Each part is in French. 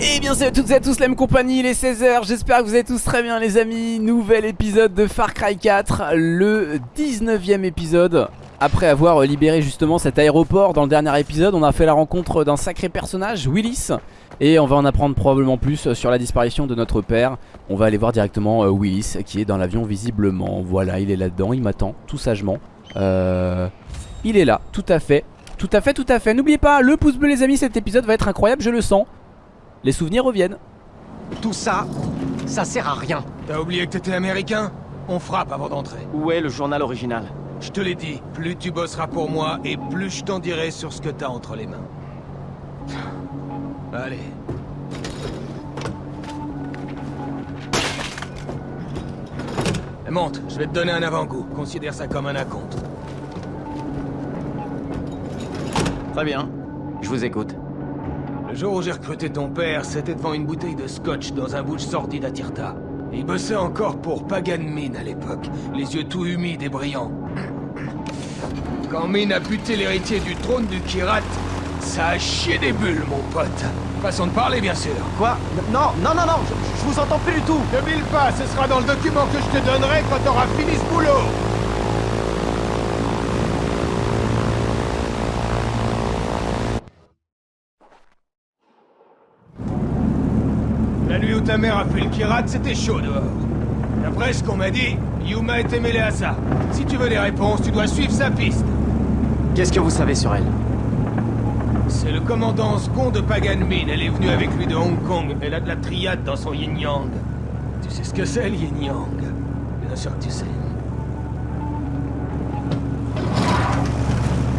Et bien salut à toutes et à tous la même compagnie, il est 16h, j'espère que vous allez tous très bien les amis. Nouvel épisode de Far Cry 4, le 19ème épisode. Après avoir libéré justement cet aéroport dans le dernier épisode On a fait la rencontre d'un sacré personnage, Willis. Et on va en apprendre probablement plus sur la disparition de notre père. On va aller voir directement euh, Willis qui est dans l'avion visiblement. Voilà, il est là-dedans, il m'attend tout sagement. Euh... Il est là, tout à fait Tout à fait, tout à fait, n'oubliez pas, le pouce bleu les amis, cet épisode va être incroyable, je le sens les souvenirs reviennent. Tout ça, ça sert à rien. T'as oublié que t'étais américain? On frappe avant d'entrer. Où est le journal original? Je te l'ai dit, plus tu bosseras pour moi et plus je t'en dirai sur ce que t'as entre les mains. Allez. Monte, je vais te donner un avant-goût. Considère ça comme un acompte. Très bien. Je vous écoute. Le jour où j'ai recruté ton père, c'était devant une bouteille de scotch dans un bouche sordide à Tirta. Il bossait encore pour Pagan Min à l'époque, les yeux tout humides et brillants. Quand Min a buté l'héritier du trône du Kirat, ça a chié des bulles, mon pote. Façon de parler, bien sûr. Quoi? Non, non, non, non, je, je, vous entends plus du tout. Ne bille pas, ce sera dans le document que je te donnerai quand t'auras fini ce boulot. La nuit où ta mère a fait le Kirat, c'était chaud dehors. D'après ce qu'on m'a dit, Yuma était mêlée à ça. Si tu veux des réponses, tu dois suivre sa piste. Qu'est-ce que vous savez sur elle? C'est le commandant second de Pagan Min. Elle est venue avec lui de Hong Kong. Elle a de la triade dans son yin-yang. Tu sais ce que c'est, le yin-yang Bien sûr que tu sais.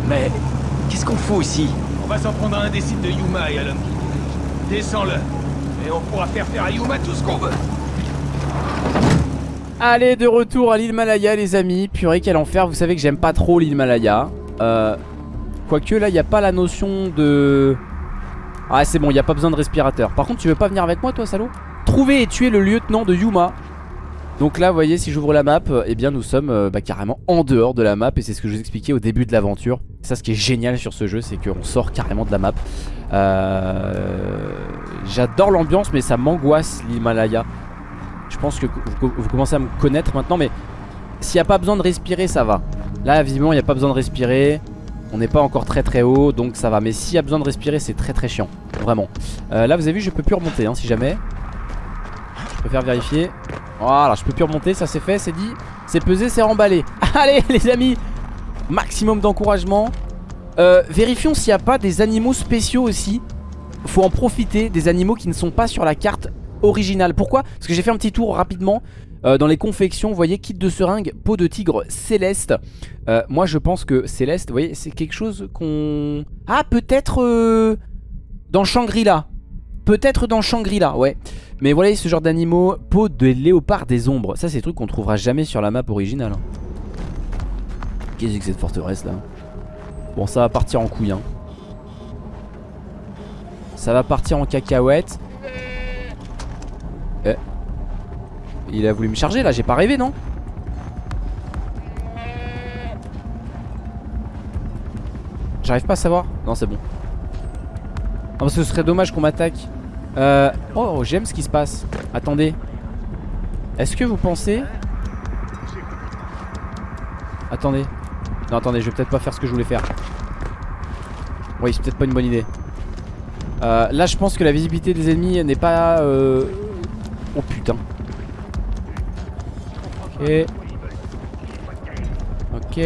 Mais... Qu'est-ce qu'on fout ici? On va s'en prendre à un des sites de Yuma et à l'homme qui dirige. Descends-le. Et on pourra faire faire à Yuma tout ce qu'on veut. Allez, de retour à l'île Malaya, les amis. Purée, quel enfer. Vous savez que j'aime pas trop l'île Malaya. Euh, quoique, là, il n'y a pas la notion de... Ah, c'est bon, il n'y a pas besoin de respirateur. Par contre, tu veux pas venir avec moi, toi, salaud? Trouver et tuer le lieutenant de Yuma. Donc là, vous voyez, si j'ouvre la map, eh bien, nous sommes euh, bah, carrément en dehors de la map. Et c'est ce que je vous expliquais au début de l'aventure. Ça, ce qui est génial sur ce jeu, c'est qu'on sort carrément de la map. Euh... J'adore l'ambiance, mais ça m'angoisse l'Himalaya. Je pense que vous, commencez à me connaître maintenant, mais s'il n'y a pas besoin de respirer, ça va. Là, visiblement, il n'y a pas besoin de respirer. On n'est pas encore très très haut, donc ça va. Mais s'il y a besoin de respirer, c'est très très chiant. Vraiment. Euh, là, vous avez vu, je peux plus remonter, hein, si jamais. Je préfère vérifier. Voilà, je peux plus remonter, ça c'est fait, c'est dit. C'est pesé, c'est remballé. Allez, les amis Maximum d'encouragement. Euh, vérifions s'il n'y a pas des animaux spéciaux aussi. Faut en profiter, des animaux qui ne sont pas sur la carte originale. Pourquoi? Parce que j'ai fait un petit tour rapidement. Euh, dans les confections, vous voyez, kit de seringue, peau de tigre céleste. Euh, moi, je pense que céleste, vous voyez, c'est quelque chose qu'on... Ah, peut-être euh, dans Shangri-La. Peut-être dans Shangri-La, ouais. Mais voilà, ce genre d'animaux, peau de léopard des ombres. Ça, c'est des trucs qu'on trouvera jamais sur la map originale. hein. Qu'est-ce que c'est cette forteresse là? Bon, ça va partir en couille. Hein. Ça va partir en cacahuète. Eh. Il a voulu me charger là, j'ai pas rêvé non J'arrive pas à savoir. Non c'est bon. Non parce que ce serait dommage qu'on m'attaque. Euh... Oh j'aime ce qui se passe. Attendez. Est-ce que vous pensez Attendez. Non attendez je vais peut-être pas faire ce que je voulais faire. Oui c'est peut-être pas une bonne idée euh, Là je pense que la visibilité des ennemis n'est pas euh... Oh putain. Ok. Ok.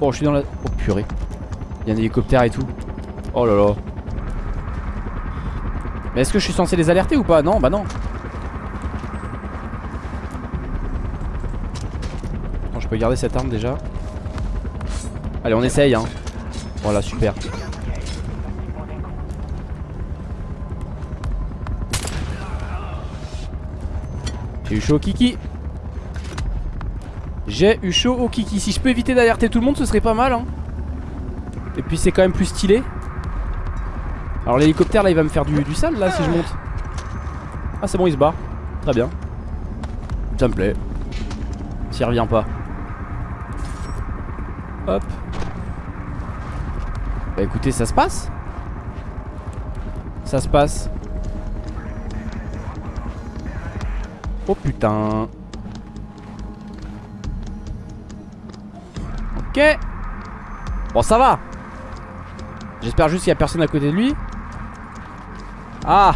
Bon je suis dans la... Oh purée. Il y a un hélicoptère et tout. Oh là là. Mais est-ce que je suis censé les alerter ou pas? Non bah non. Bon, Je peux garder cette arme déjà. Allez on essaye hein. Voilà super J'ai eu chaud au kiki. J'ai eu chaud au kiki. Si je peux éviter d'alerter tout le monde ce serait pas mal hein. Et puis c'est quand même plus stylé. Alors l'hélicoptère là il va me faire du, du sale là si je monte. Ah c'est bon il se barre. Très bien. Ça me plaît. S'il revient pas. Hop. Bah écoutez ça se passe. Ça se passe Oh putain. Ok. Bon ça va. J'espère juste qu'il n'y a personne à côté de lui. Ah.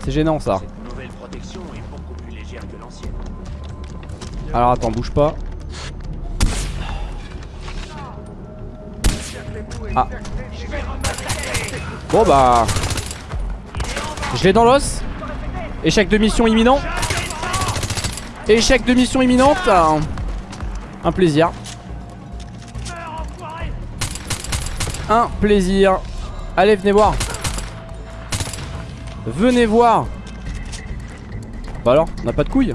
C'est gênant ça. Alors attends bouge pas. Ah. Bon bah. Je l'ai dans l'os Échec de mission imminent. Échec de mission imminente. Un, plaisir. Un plaisir. Allez venez voir. Venez voir. Bah alors on n'a pas de couilles.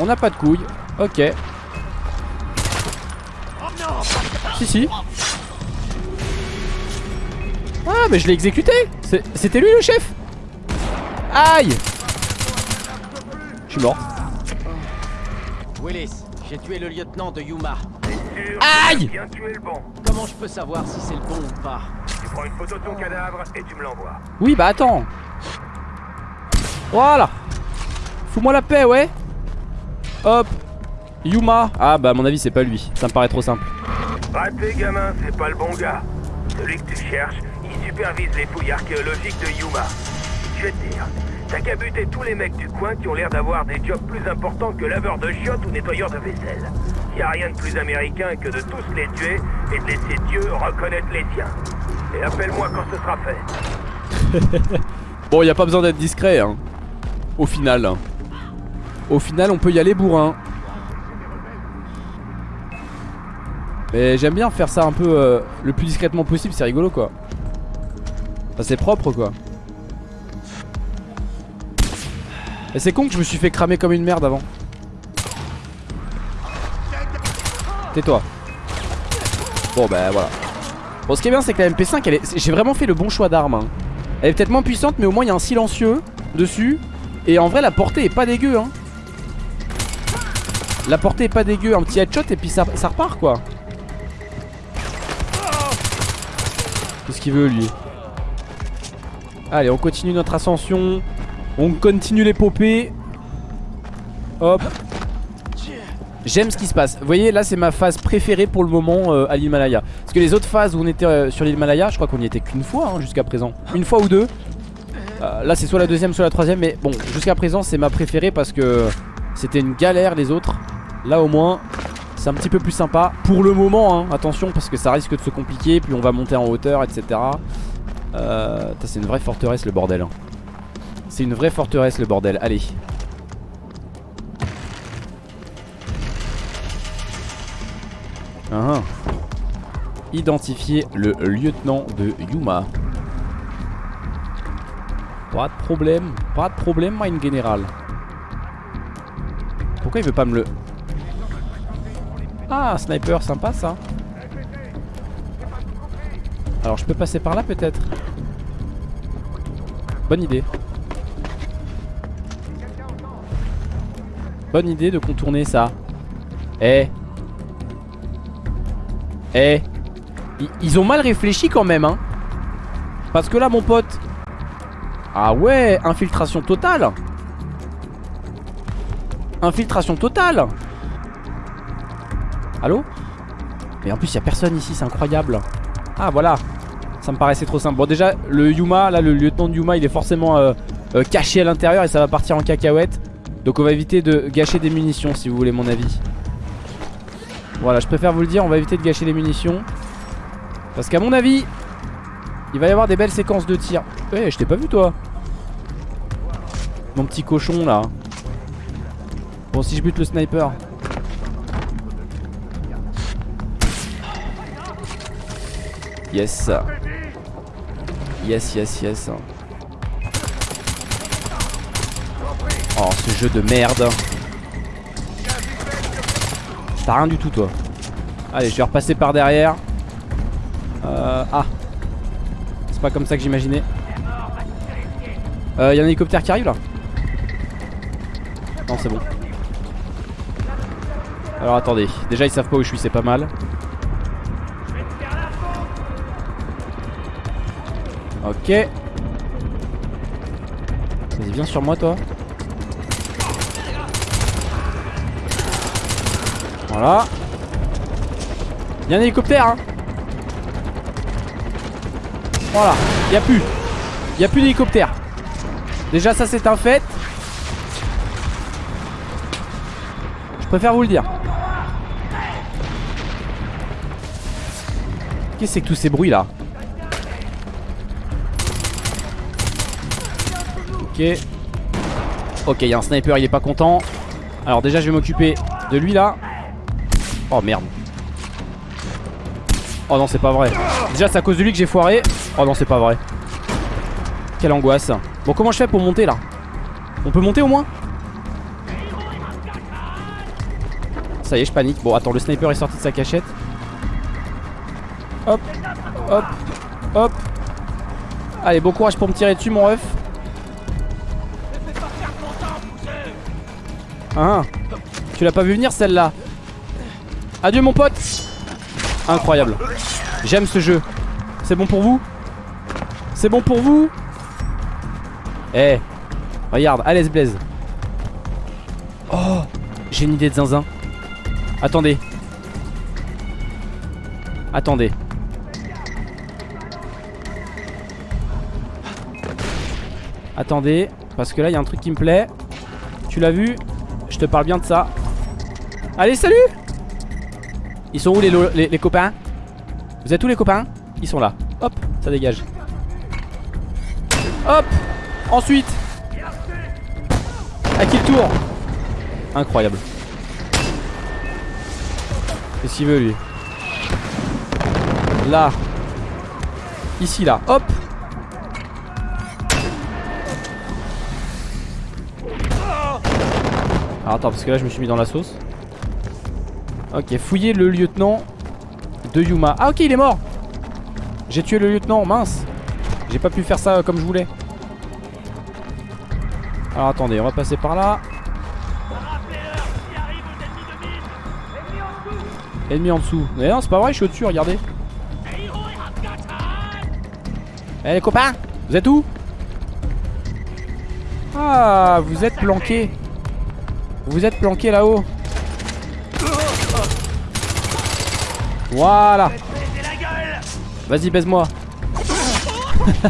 On n'a pas de couilles. Ok. Si si Ah mais je l'ai exécuté. C'était lui le chef. Aïe. Je suis mort. Willis, j'ai tué le lieutenant de Yuma. Aïe. Comment je peux savoir si c'est le bon ou pas? Tu prends une photo de ton cadavre et tu me l'envoies. Oui bah attends. Voilà. Fous-moi la paix ouais. Hop. Yuma. Ah bah à mon avis c'est pas lui. Ça me paraît trop simple. Raté, gamin, c'est pas le bon gars. Celui que tu cherches, supervise les fouilles archéologiques de Yuma. Je vais te dire, t'as qu'à buter tous les mecs du coin qui ont l'air d'avoir des jobs plus importants que laveur de chiottes ou nettoyeur de vaisselle. Y a rien de plus américain que de tous les tuer et de laisser Dieu reconnaître les siens. Et appelle-moi quand ce sera fait. Bon y a pas besoin d'être discret hein Au final Au final on peut y aller bourrin Mais j'aime bien faire ça un peu euh, le plus discrètement possible, c'est rigolo quoi. C'est propre quoi. Et c'est con que je me suis fait cramer comme une merde avant. Tais-toi. Bon bah voilà. Bon ce qui est bien c'est que la MP5 elle est... j'ai vraiment fait le bon choix d'arme. hein. Elle est peut-être moins puissante mais au moins il y a un silencieux dessus. Et en vrai la portée est pas dégueu hein. La portée est pas dégueu, un petit headshot et puis ça, ça repart quoi. Qu'est-ce qu'il veut lui? Allez on continue notre ascension. On continue l'épopée. Hop. J'aime ce qui se passe. Vous voyez là c'est ma phase préférée pour le moment euh, à l'Himalaya. Parce que les autres phases où on était euh, sur l'Himalaya Je crois qu'on y était qu'une fois hein, jusqu'à présent. Une fois ou deux. Euh, Là c'est soit la deuxième soit la troisième Mais bon jusqu'à présent c'est ma préférée parce que C'était une galère les autres. Là au moins c'est un petit peu plus sympa. Pour le moment hein, attention parce que ça risque de se compliquer Puis on va monter en hauteur etc euh, C'est une vraie forteresse le bordel hein. C'est une vraie forteresse le bordel. Allez. Ah, ah. Identifier le lieutenant de Yuma. Pas de problème. Pas de problème mein général. Pourquoi il veut pas me le... Ah sniper sympa ça Alors je peux passer par là peut-être Bonne idée. Bonne idée de contourner ça. Eh. Eh. Ils ont mal réfléchi quand même hein. Parce que là mon pote. Ah ouais Infiltration totale. Infiltration totale. Allô? Mais en plus il a personne ici c'est incroyable Ah voilà. Ça me paraissait trop simple. Bon déjà le Yuma là le lieutenant de Yuma il est forcément euh, euh, caché à l'intérieur et ça va partir en cacahuète. Donc on va éviter de gâcher des munitions si vous voulez mon avis. Voilà je préfère vous le dire on va éviter de gâcher les munitions. Parce qu'à mon avis Il va y avoir des belles séquences de tir Eh je t'ai pas vu toi. Mon petit cochon là. Bon si je bute le sniper Yes. Yes yes yes. Oh ce jeu de merde. T'as rien du tout toi. Allez je vais repasser par derrière. Euh, Ah. C'est pas comme ça que j'imaginais. Euh, Y'a un hélicoptère qui arrive là. Non c'est bon. Alors attendez. Déjà ils savent pas où je suis c'est pas mal Ok. Vas-y, viens sur moi, toi. Voilà. Il y a un hélicoptère, hein. Voilà. Il a plus. Il a plus d'hélicoptère. Déjà, ça, c'est un fait. Je préfère vous le dire. Qu'est-ce que c'est que tous ces bruits là Ok. Il y a un sniper il est pas content. Alors déjà je vais m'occuper de lui là. Oh merde. Oh non c'est pas vrai. Déjà c'est à cause de lui que j'ai foiré. Oh non c'est pas vrai. Quelle angoisse. Bon comment je fais pour monter là? On peut monter au moins? Ça y est je panique. Bon attends le sniper est sorti de sa cachette. Hop, hop, hop. Allez, bon courage pour me tirer dessus, mon ref. Hein Tu l'as pas vu venir celle-là. Adieu mon pote. Incroyable. J'aime ce jeu. C'est bon pour vous C'est bon pour vous Eh Regarde, allez Blaze Oh J'ai une idée de zinzin. Attendez. Attendez. Attendez, parce que là il y a un truc qui me plaît. Tu l'as vu Je te parle bien de ça. Allez, salut! Ils sont où les, les, copains? Vous êtes où les copains? Ils sont là. Hop, ça dégage. Hop! Ensuite! À qui le tour? Incroyable. Qu'est-ce qu'il veut lui? Là. Ici là, hop Alors attends parce que là je me suis mis dans la sauce. Ok fouiller le lieutenant de Yuma. Ah ok il est mort. J'ai tué le lieutenant mince. J'ai pas pu faire ça comme je voulais. Alors attendez on va passer par là. Ennemi en dessous. Mais non c'est pas vrai je suis au-dessus regardez. Eh les copains Vous êtes où? Ah vous êtes planqués vous êtes planqué là-haut. Voilà. Vas-y, baise-moi.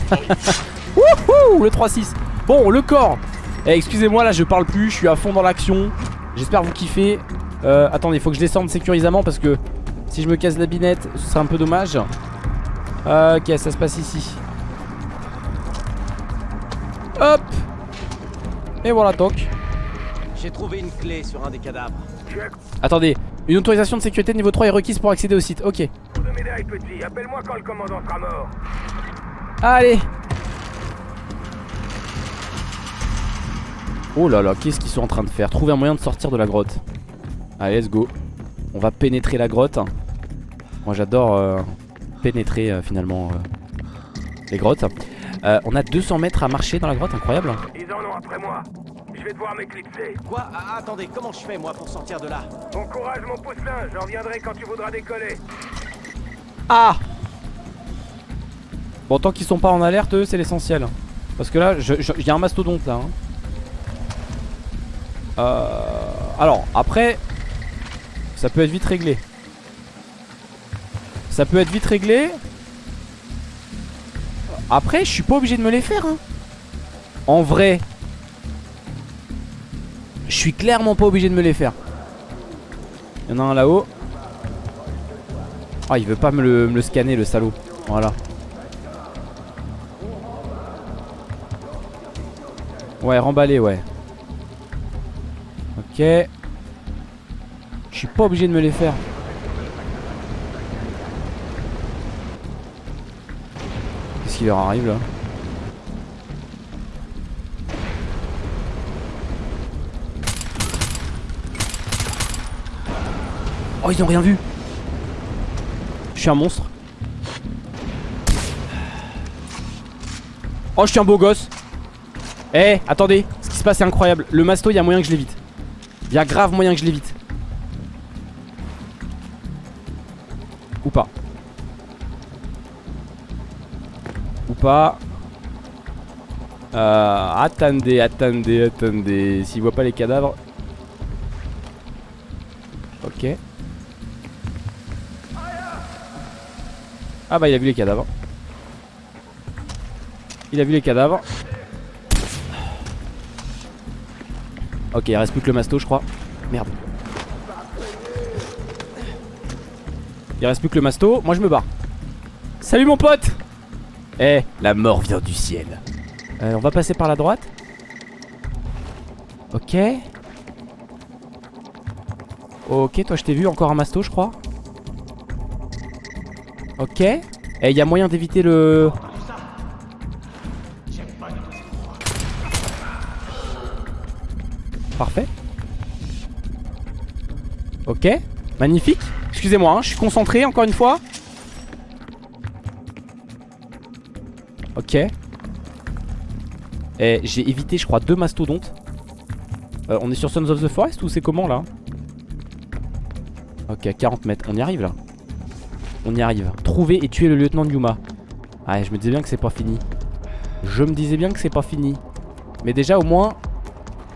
Wouhou, le 3-6. Bon, le corps. Eh, excusez-moi, là, je parle plus. Je suis à fond dans l'action. J'espère vous kiffer. Euh, attendez, faut que je descende sécurisamment parce que si je me casse la binette, ce serait un peu dommage. ok, ça se passe ici. Hop. Et voilà, toc. J'ai trouvé une clé sur un des cadavres. Attendez, une autorisation de sécurité niveau 3 est requise pour accéder au site. Ok. Appelle-moi quand le commandant sera mort. Allez. Oh là là, qu'est-ce qu'ils sont en train de faire? Trouver un moyen de sortir de la grotte. Allez, let's go. On va pénétrer la grotte. Moi, j'adore euh, pénétrer euh, finalement euh, les grottes. Euh, on a 200 mètres à marcher dans la grotte, incroyable. Ils en ont après moi. Je vais devoir m'éclipser. Quoi Ah, Attendez, comment je fais moi pour sortir de là Bon courage, mon poussin. Je reviendrai quand tu voudras décoller. Ah Bon, tant qu'ils sont pas en alerte, eux, c'est l'essentiel. Parce que là, il y a un mastodonte là. hein. Euh, alors, après, ça peut être vite réglé. Ça peut être vite réglé. Après, je suis pas obligé de me les faire. hein. En vrai, suis clairement pas obligé de me les faire. Il y en a un là-haut. Ah, il veut pas me le, me le scanner, le salaud. Voilà. Ouais, remballer, ouais. Ok. Je suis pas obligé de me les faire. Qu'est-ce qui leur arrive là? Oh, ils ont rien vu. Je suis un monstre. Oh, je suis un beau gosse. Eh, attendez. Ce qui se passe est incroyable. Le masto, il y a moyen que je l'évite. Il y a grave moyen que je l'évite. Ou pas. Ou pas euh, Attendez, attendez, attendez. S'il voit pas les cadavres. Ah bah il a vu les cadavres. Il a vu les cadavres. Ok, il reste plus que le masto, je crois. Merde. Il reste plus que le masto. Moi, je me barre. Salut, mon pote Eh, la mort vient du ciel. Euh, on va passer par la droite. Ok. Ok, toi, je t'ai vu. Encore un masto, je crois. Ok. Et il y a moyen d'éviter le... Parfait. Ok. Magnifique. Excusez-moi, hein, je suis concentré encore une fois. Ok. Et j'ai évité, je crois, deux mastodontes. Euh, on est sur Sons of the Forest ou c'est comment là? Ok, à 40 mètres. On y arrive là. On y arrive. Trouver et tuer le lieutenant Yuma. Ah, je me disais bien que c'est pas fini. Je me disais bien que c'est pas fini. Mais déjà, au moins,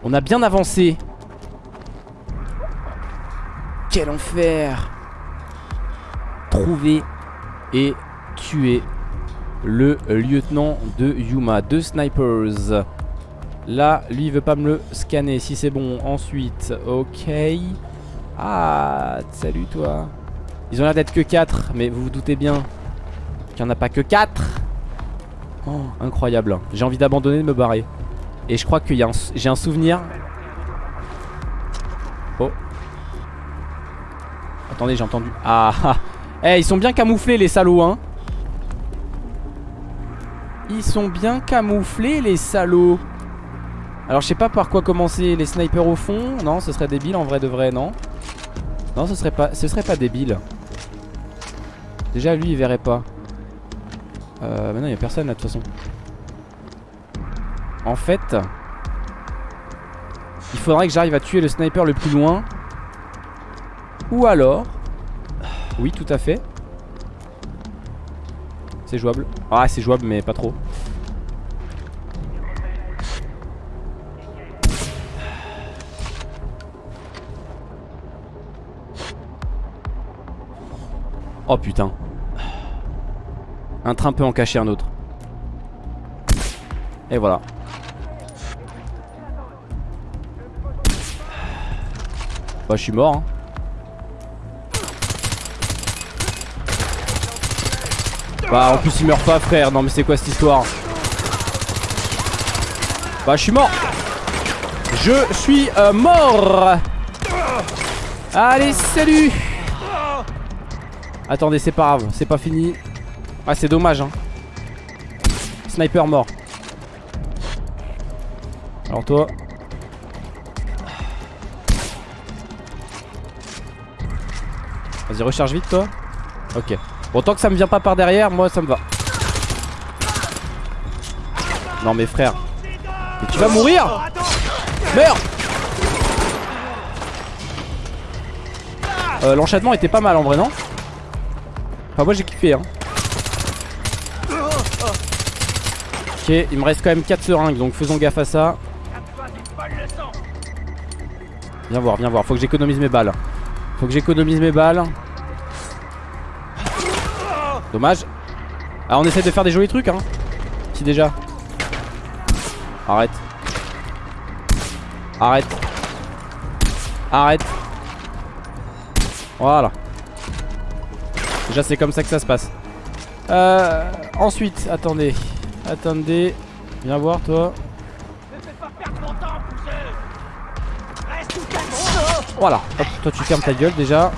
on a bien avancé. Quel enfer Trouver et tuer le lieutenant de Yuma. Deux snipers. Là, lui, il veut pas me le scanner. Si c'est bon. Ensuite, ok. Ah, salut toi. Ils ont l'air d'être que 4, mais vous vous doutez bien qu'il n'y en a pas que 4. Oh, incroyable. J'ai envie d'abandonner, de me barrer. Et je crois que j'ai un souvenir. Oh. Attendez, j'ai entendu. Ah ah. Eh, ils sont bien camouflés les salauds, hein. Ils sont bien camouflés les salauds. Alors je sais pas par quoi commencer les snipers au fond Non ce serait débile en vrai de vrai non Non ce serait pas ce serait pas débile Déjà lui il verrait pas. Euh, Maintenant il y a personne là de toute façon. En fait Il faudrait que j'arrive à tuer le sniper le plus loin. Ou alors Oui tout à fait. C'est jouable. Ah c'est jouable mais pas trop. Oh putain Un train peut en cacher un autre. Et voilà. Bah je suis mort hein. Bah en plus il meurt pas frère. Non mais c'est quoi cette histoire? Bah je suis mort. Je suis euh, mort. Allez salut. Attendez, c'est pas grave, c'est pas fini. Ah, c'est dommage, hein. Sniper mort. Alors toi. Vas-y, recharge vite, toi. Ok. Bon, tant que ça me vient pas par derrière, moi, ça me va. Non, mais frère. Mais tu vas mourir Meurs euh, L'enchaînement était pas mal en vrai, non? Enfin moi j'ai kiffé hein Ok il me reste quand même 4 seringues donc faisons gaffe à ça. Viens voir viens voir faut que j'économise mes balles. Faut que j'économise mes balles. Dommage. Ah on essaie de faire des jolis trucs hein. Si déjà. Arrête. Arrête. Arrête. Voilà. Déjà c'est comme ça que ça se passe. Euh, Ensuite attendez Attendez Viens voir toi. Voilà. Hop toi tu fermes ta gueule déjà.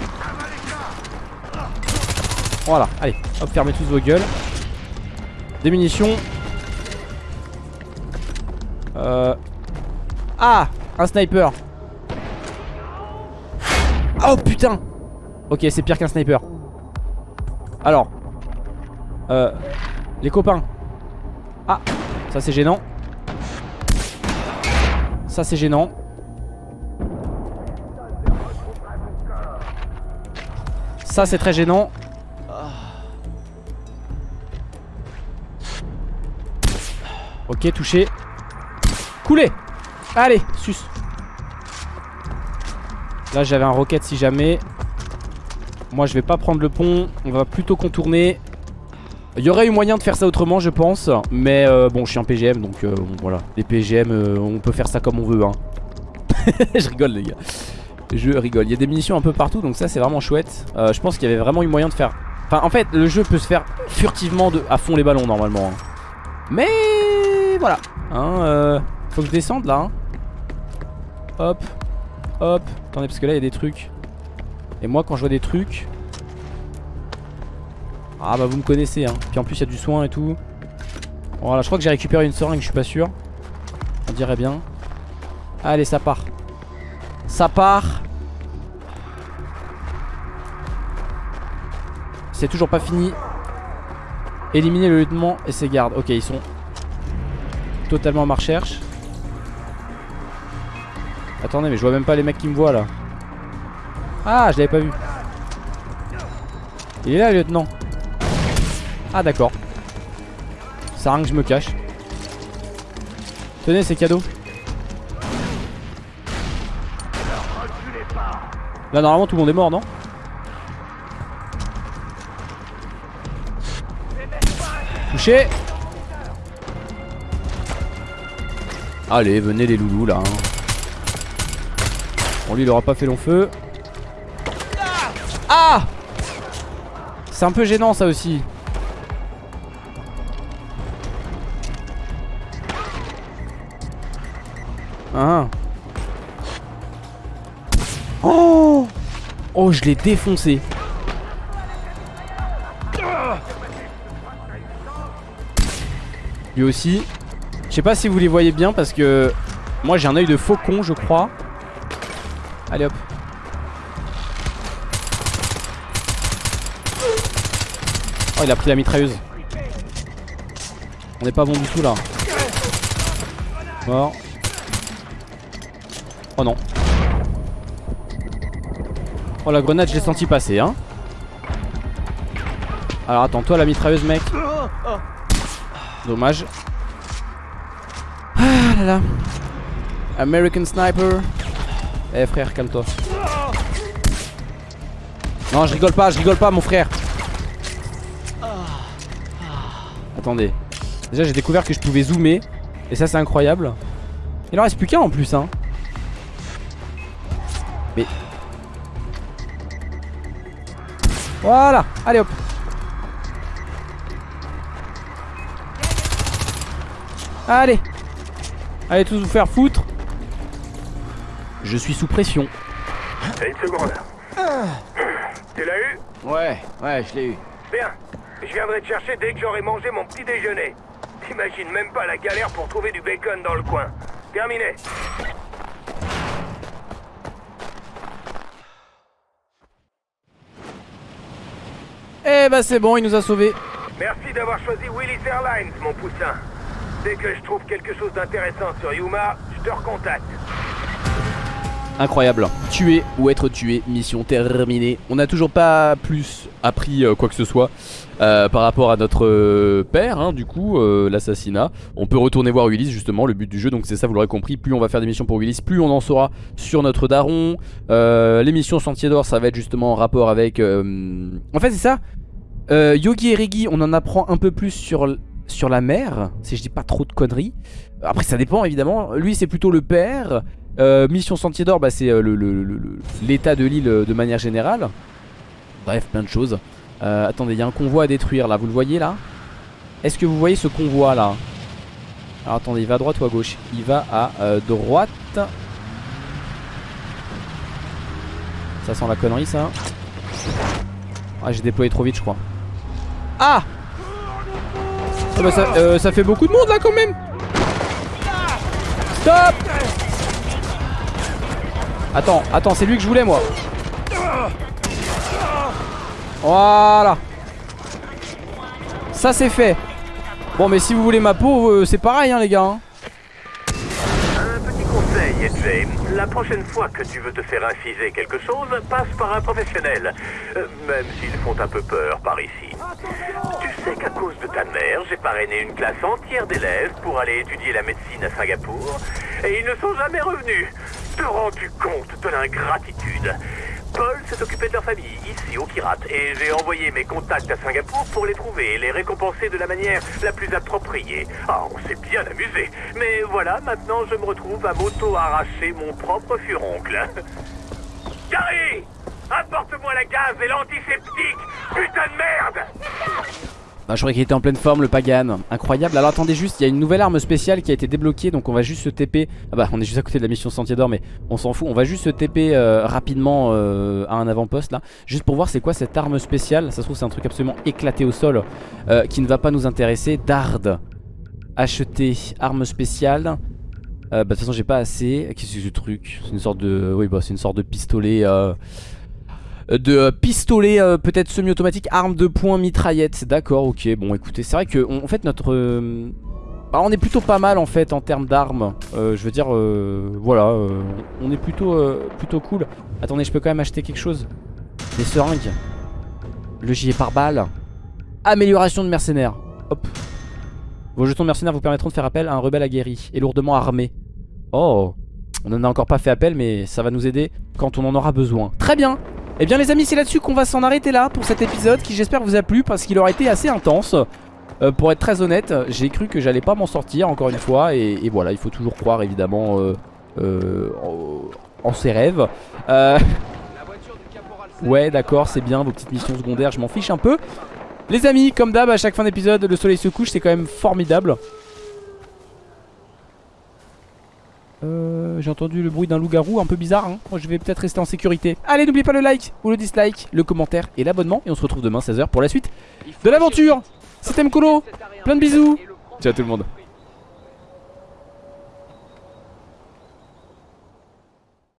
Voilà. Allez Hop fermez tous vos gueules. Des munitions euh... Ah Un sniper. Oh putain. Ok c'est pire qu'un sniper. Alors. Euh, Les copains Ah Ça c'est gênant Ça c'est gênant Ça c'est très gênant Ok, touché. Coulé Allez, sus. Là, j'avais un rocket si jamais. Moi, je vais pas prendre le pont. On va plutôt contourner. Il aurait eu moyen de faire ça autrement, je pense. Mais euh, bon, je suis un PGM, donc euh, voilà. Les PGM, euh, on peut faire ça comme on veut. Hein. je rigole, les gars. Je rigole. Il y a des munitions un peu partout, donc ça, c'est vraiment chouette. Je pense qu'il y avait vraiment eu moyen de faire. Enfin, en fait, le jeu peut se faire furtivement à fond les ballons, normalement. hein. Mais voilà. Hein, faut que je descende là. hein. Hop. Hop. Attendez, parce que là, il y a des trucs. Et moi, quand je vois des trucs. Ah, bah, vous me connaissez. Hein. Puis en plus, il y a du soin et tout. Voilà, je crois que j'ai récupéré une seringue, je suis pas sûr. On dirait bien. Allez, ça part. Ça part. C'est toujours pas fini. Éliminer le lieutenant et ses gardes. Ok, ils sont totalement à ma recherche. Attendez, mais je vois même pas les mecs qui me voient là. Ah, je l'avais pas vu. Il est là, le lieutenant. Ah, d'accord. Ça rien que je me cache. Tenez, c'est cadeau. Là, normalement, tout le monde est mort, non Touché Allez, venez les loulous là. hein. Bon, lui, il aura pas fait long feu. Ah C'est un peu gênant ça aussi. Ah. Oh Oh, je l'ai défoncé. Lui aussi. Je sais pas si vous les voyez bien parce que moi j'ai un œil de faucon, je crois. Allez hop. Oh, il a pris la mitrailleuse. On n'est pas bon du tout là. Mort. Oh non. Oh la grenade je l'ai senti passer hein. Alors attends toi la mitrailleuse mec. Dommage. Ah là là. American Sniper. Eh frère calme-toi. Non je rigole pas je rigole pas mon frère. Attendez. Déjà j'ai découvert que je pouvais zoomer Et ça c'est incroyable. Il en reste plus qu'un en plus hein Mais Voilà, allez hop Allez Allez tous vous faire foutre Je suis sous pression Une seconde. Tu l'as eu? Ouais, ouais, je l'ai eu. Bien. Je viendrai te chercher dès que j'aurai mangé mon petit déjeuner. T'imagines même pas la galère pour trouver du bacon dans le coin. Terminé. Eh bah c'est bon il nous a sauvés. Merci d'avoir choisi Willis Airlines, mon poussin. Dès que je trouve quelque chose d'intéressant sur Yuma, je te recontacte. Incroyable. Tuer ou être tué, mission terminée. On n'a toujours pas plus appris euh, quoi que ce soit euh, Par rapport à notre euh, père hein, Du coup, euh, l'assassinat. On peut retourner voir Willis justement, le but du jeu. Donc c'est ça, vous l'aurez compris, plus on va faire des missions pour Willis Plus on en saura sur notre daron. Euh, Les missions Sentier d'Or, ça va être justement en rapport avec... euh, En fait c'est ça Euh, Yogi et Regi, on en apprend un peu plus sur, la mer Si je dis pas trop de conneries Après ça dépend évidemment Lui c'est plutôt le père euh, Mission Sentier d'Or, bah, c'est euh, l'état de l'île de manière générale. Bref, plein de choses. Attendez, il y a un convoi à détruire là, vous le voyez là? Est-ce que vous voyez ce convoi là? Alors attendez, il va à droite ou à gauche? Il va à droite. Ça sent la connerie ça. Ah, j'ai déployé trop vite, je crois. Ah Ah bah, ça, euh, ça fait beaucoup de monde là quand même Stop Attends, attends, c'est lui que je voulais moi. Voilà. Ça c'est fait. Bon mais si vous voulez ma peau, euh, c'est pareil hein les gars. hein. La prochaine fois que tu veux te faire inciser quelque chose, passe par un professionnel. Euh, même s'ils font un peu peur par ici. Tu sais qu'à cause de ta mère, j'ai parrainé une classe entière d'élèves pour aller étudier la médecine à Singapour. Et ils ne sont jamais revenus. Te rends-tu compte de l'ingratitude? Paul s'est occupé de leur famille, ici au Kirat, et j'ai envoyé mes contacts à Singapour pour les trouver et les récompenser de la manière la plus appropriée. Ah, on s'est bien amusé. Mais voilà, maintenant je me retrouve à m'auto-arracher mon propre furoncle. Gary Apporte-moi la gaz et l'antiseptique Putain de merde Bah je croyais qu'il était en pleine forme le Pagan. Incroyable. Alors attendez juste il y a une nouvelle arme spéciale qui a été débloquée Donc on va juste se TP. Ah bah on est juste à côté de la mission Sentier d'Or mais on s'en fout. On va juste se TP euh, rapidement euh, à un avant-poste là. Juste pour voir c'est quoi cette arme spéciale. Ça se trouve c'est un truc absolument éclaté au sol euh, Qui ne va pas nous intéresser. Dard Acheter arme spéciale. Bah de toute façon j'ai pas assez. Qu'est-ce que c'est ce truc? C'est une sorte de... Oui bah c'est une sorte de pistolet de euh, pistolet euh, peut-être semi-automatique, arme de poing, mitraillette. D'accord, ok. Bon, écoutez, c'est vrai que on- en fait notre, euh, bah, on est plutôt pas mal en fait en termes d'armes. Euh, je veux dire, euh, voilà, euh, on est plutôt, euh, plutôt cool. Attendez, je peux quand même acheter quelque chose. Des seringues, le gilet par balle, amélioration de mercenaires. Hop. Vos jetons de mercenaires vous permettront de faire appel à un rebelle aguerri et lourdement armé. Oh, on en a encore pas fait appel, mais ça va nous aider quand on en aura besoin. Très bien. Eh bien les amis c'est là-dessus qu'on va s'en arrêter là pour cet épisode qui j'espère vous a plu parce qu'il aurait été assez intense. Euh, Pour être très honnête j'ai cru que j'allais pas m'en sortir encore une fois et, et voilà il faut toujours croire évidemment euh, euh, en, en ses rêves. Ouais d'accord c'est bien vos petites missions secondaires je m'en fiche un peu. Les amis comme d'hab à chaque fin d'épisode le soleil se couche c'est quand même formidable Euh, j'ai entendu le bruit d'un loup-garou un peu bizarre. Hein. Moi, je vais peut-être rester en sécurité. Allez, n'oubliez pas le like ou le dislike, le commentaire et l'abonnement. Et on se retrouve demain 16h pour la suite de l'aventure. C'était Mkolo. Plein de bisous. Ciao tout le monde.